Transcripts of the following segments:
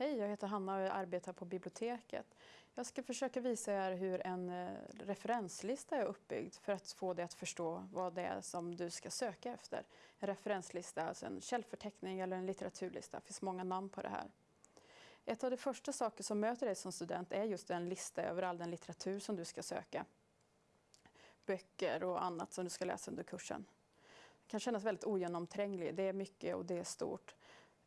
Hej, jag heter Hanna och jag arbetar på biblioteket. Jag ska försöka visa er hur en eh, referenslista är uppbyggd för att få dig att förstå vad det är som du ska söka efter. En referenslista, alltså en källförteckning eller en litteraturlista. Det finns många namn på det här. Ett av de första saker som möter dig som student är just en lista över all den litteratur som du ska söka. Böcker och annat som du ska läsa under kursen. Det kan kännas väldigt ogenomtränglig. Det är mycket och det är stort.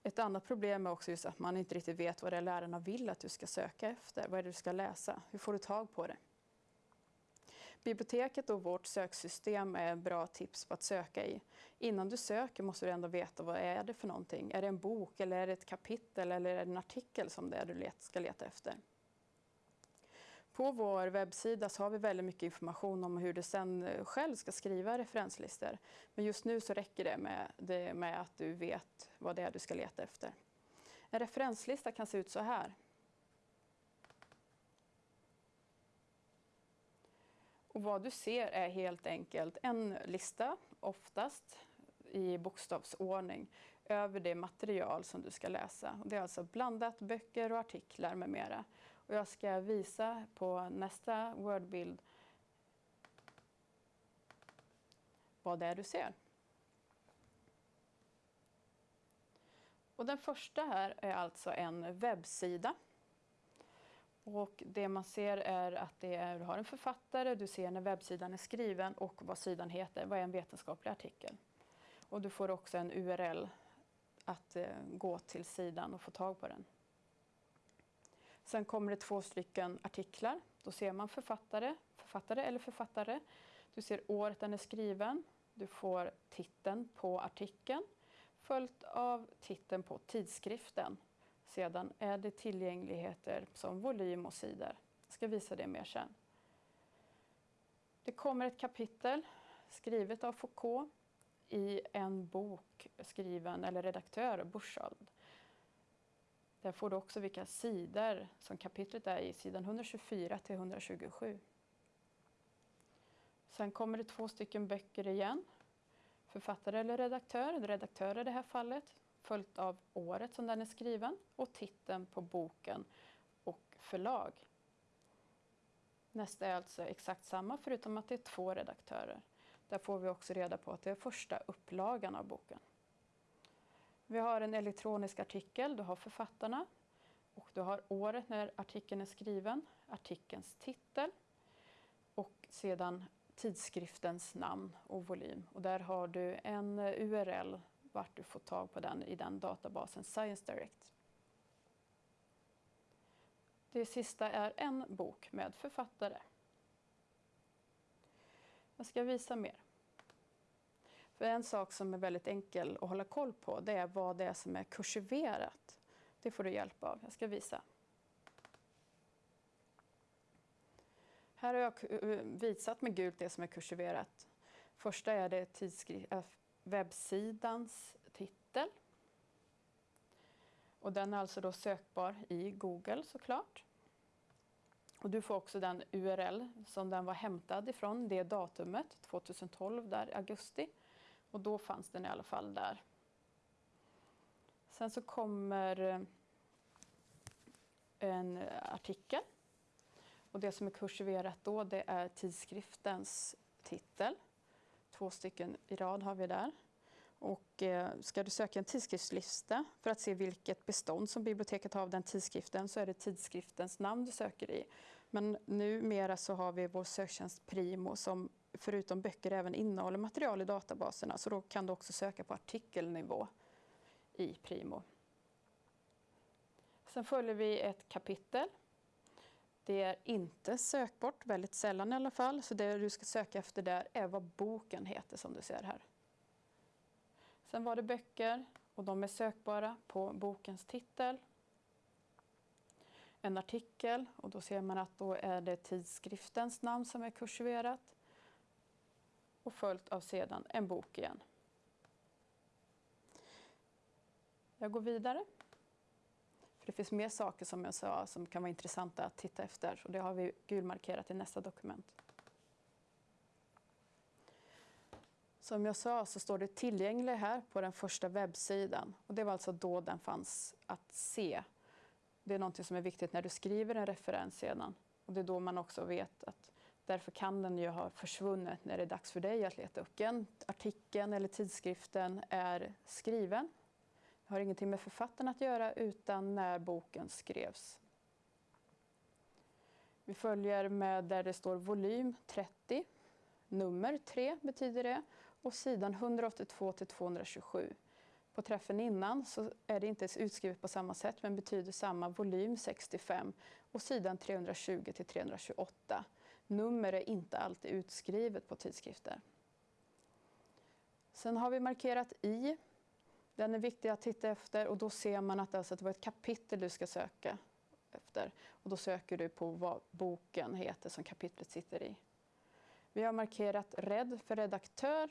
Ett annat problem är också just att man inte riktigt vet vad det är lärarna vill att du ska söka efter. Vad är det du ska läsa? Hur får du tag på det? Biblioteket och vårt söksystem är bra tips på att söka i. Innan du söker måste du ändå veta vad är det för någonting. Är det en bok eller är det ett kapitel eller är det en artikel som det är du ska leta efter? På vår webbsida så har vi väldigt mycket information om hur du sen eh, själv ska skriva referenslistor. Men just nu så räcker det med, det med att du vet vad det är du ska leta efter. En referenslista kan se ut så här. Och vad du ser är helt enkelt en lista, oftast i bokstavsordning, över det material som du ska läsa. Det är alltså blandat böcker och artiklar med mera. Och jag ska visa på nästa word-bild vad det är du ser. Och den första här är alltså en webbsida. Och det man ser är att det är, du har en författare, du ser när webbsidan är skriven och vad sidan heter, vad är en vetenskaplig artikel. Och du får också en URL att eh, gå till sidan och få tag på den. Sen kommer det två stycken artiklar. Då ser man författare, författare eller författare. Du ser året den är skriven. Du får titeln på artikeln följt av titeln på tidskriften. Sedan är det tillgängligheter som volym och sidor. Jag ska visa det mer sen. Det kommer ett kapitel skrivet av Foucault i en bok skriven, eller redaktör, Burchard. Där får du också vilka sidor som kapitlet är i, sidan 124 till 127. Sen kommer det två stycken böcker igen. Författare eller redaktör, redaktör i det här fallet, följt av året som den är skriven och titeln på boken och förlag. Nästa är alltså exakt samma förutom att det är två redaktörer. Där får vi också reda på att det är första upplagan av boken. Vi har en elektronisk artikel, du har författarna och du har året när artikeln är skriven, artikelns titel och sedan tidskriftens namn och volym. Och där har du en URL vart du får tag på den i den databasen Science Direct. Det sista är en bok med författare. Jag ska visa mer. För en sak som är väldigt enkel att hålla koll på det är vad det är som är kursiverat. Det får du hjälp av. Jag ska visa. Här har jag eh, visat med gult det som är kursiverat. Första är det eh, webbsidans titel. Och den är alltså då sökbar i Google såklart. Och du får också den URL som den var hämtad ifrån, det datumet, 2012, där augusti. Och då fanns den i alla fall där. Sen så kommer eh, en artikel. Och det som är kursiverat då det är tidskriftens titel. Två stycken i rad har vi där. Och eh, ska du söka en tidskriftslista för att se vilket bestånd som biblioteket har av den tidskriften så är det tidskriftens namn du söker i. Men numera så har vi vår söktjänst Primo som förutom böcker även innehåller material i databaserna. Så då kan du också söka på artikelnivå i Primo. Sen följer vi ett kapitel. Det är inte sökbart, väldigt sällan i alla fall. Så det du ska söka efter där är vad boken heter som du ser här. Sen var det böcker och de är sökbara på bokens titel. En artikel och då ser man att då är det tidskriftens namn som är kursiverat och följt av sedan en bok igen. Jag går vidare. För det finns mer saker som jag sa som kan vara intressanta att titta efter och det har vi gulmarkerat i nästa dokument. Som jag sa så står det tillgänglig här på den första webbsidan och det var alltså då den fanns att se Det är något som är viktigt när du skriver en referens sedan. Och det är då man också vet att därför kan den ju ha försvunnit när det är dags för dig att leta upp den. Artikeln eller tidskriften är skriven. Det har ingenting med författaren att göra utan när boken skrevs. Vi följer med där det står volym 30, nummer 3 betyder det och sidan 182 till 227. På träffen innan så är det inte utskrivet på samma sätt men betyder samma volym 65 och sidan 320 till 328. Nummer är inte alltid utskrivet på tidskrifter. Sen har vi markerat i. Den är viktig att titta efter och då ser man att alltså det var ett kapitel du ska söka efter. Och då söker du på vad boken heter som kapitlet sitter i. Vi har markerat red för redaktör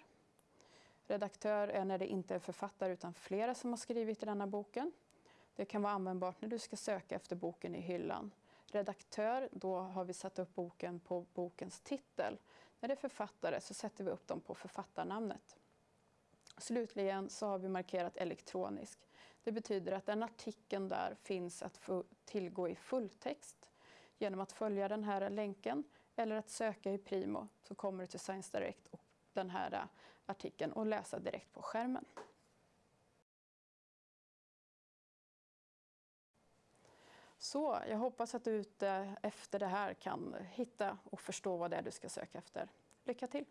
Redaktör är när det inte är författare utan flera som har skrivit i denna boken. Det kan vara användbart när du ska söka efter boken i hyllan. Redaktör, då har vi satt upp boken på bokens titel. När det är författare så sätter vi upp dem på författarnamnet. Slutligen så har vi markerat elektronisk. Det betyder att den artikeln där finns att få tillgå i fulltext genom att följa den här länken eller att söka i Primo så kommer du till Science Direct och den här artikeln och läsa direkt på skärmen. Så jag hoppas att du ute efter det här kan hitta och förstå vad det är du ska söka efter. Lycka till!